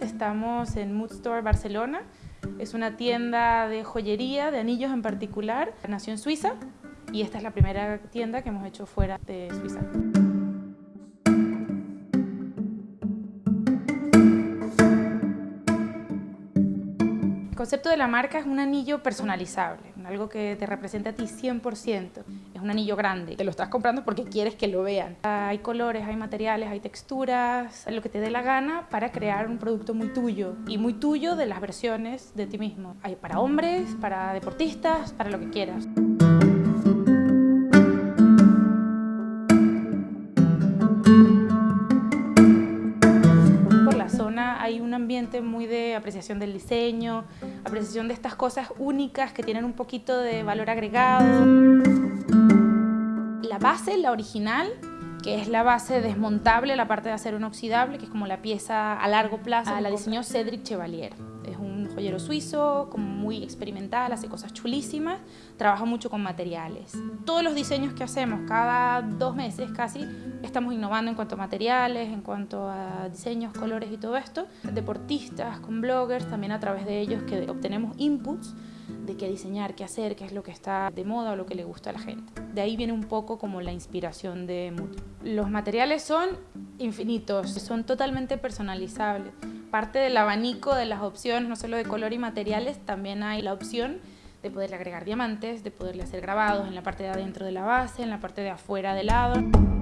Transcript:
Estamos en Mood Store Barcelona. Es una tienda de joyería, de anillos en particular. Nació en Suiza y esta es la primera tienda que hemos hecho fuera de Suiza. Concepto de la marca es un anillo personalizable, algo que te representa a ti 100%. Es un anillo grande, te lo estás comprando porque quieres que lo vean. Hay colores, hay materiales, hay texturas, lo que te dé la gana para crear un producto muy tuyo y muy tuyo de las versiones de ti mismo. Hay para hombres, para deportistas, para lo que quieras. Hay un ambiente muy de apreciación del diseño, apreciación de estas cosas únicas que tienen un poquito de valor agregado. La base, la original, que es la base desmontable, la parte de acero inoxidable, que es como la pieza a largo plazo, la diseñó Cedric Chevalier. Suizo, como muy experimental, hace cosas chulísimas, trabaja mucho con materiales. Todos los diseños que hacemos, cada dos meses casi, estamos innovando en cuanto a materiales, en cuanto a diseños, colores y todo esto. Deportistas, con bloggers, también a través de ellos que obtenemos inputs de qué diseñar, qué hacer, qué es lo que está de moda o lo que le gusta a la gente. De ahí viene un poco como la inspiración de. Los materiales son infinitos, son totalmente personalizables. Parte del abanico de las opciones, no solo de color y materiales, también hay la opción de poderle agregar diamantes, de poderle hacer grabados en la parte de adentro de la base, en la parte de afuera del lado.